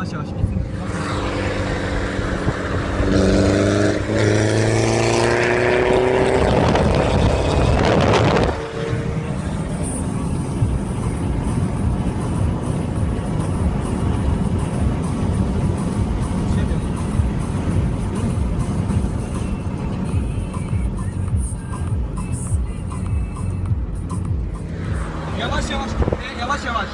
Yavaş yavaş gitsin. Yavaş yavaş, yavaş yavaş.